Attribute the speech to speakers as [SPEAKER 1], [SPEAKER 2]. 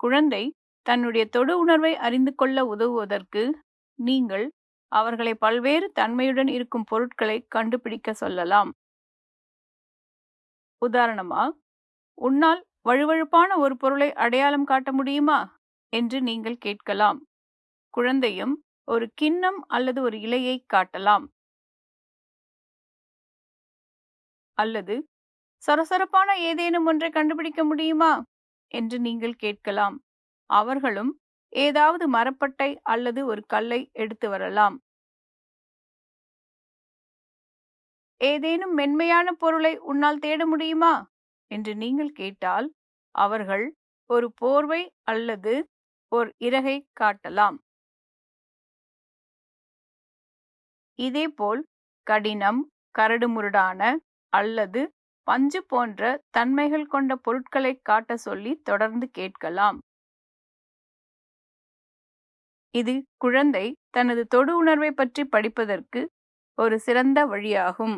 [SPEAKER 1] குழந்தை தன்னுடைய தொடு உணர்வை அறிந்து கொள்ள உதவுவதற்கு நீங்கள் அவர்களை பல்வேறு தன்மையுடன் இருக்கும் பொருட்களை கண்டுபிடிக்க சொல்லலாம். உதாரணமா உன்னால் வழுவழுப்பான ஒரு பொருளை அடையாளம் காட்ட முடியுமா? என்று நீங்கள் கேட்கலாம். குழந்தையும் ஒரு கிண்ணம் அல்லது ஒரு இலையை காட்டலாம். அல்லது சரசரப்பான ஏதேனும் ஒன்றை கண்டுபிடிக்க முடியுமா? என்று நீங்கள் கேட்கலாம். அவர்களும் ஏதாவது மரப்பட்டை அல்லது ஒரு கல்லை எடுத்து வரலாம். ஏதேனும் மென்மையான பொருளை உன்னால் தேட முடியுமா? என்று நீங்கள் கேட்டால் அவர்கள் ஒரு போர்வை அல்லது ஒரு இறகை காட்டலாம். இதேபோல் கடினம் கரடுமுரடான அல்லது பஞ்சு போன்ற தன்மைகள் கொண்ட பொருட்களை காட்ட சொல்லி தொடர்ந்து கேட்கலாம். இது குழந்தை தனது தொடு உணர்வை பற்றி படிப்பதற்கு ஒரு சிறந்த வழியாகும்.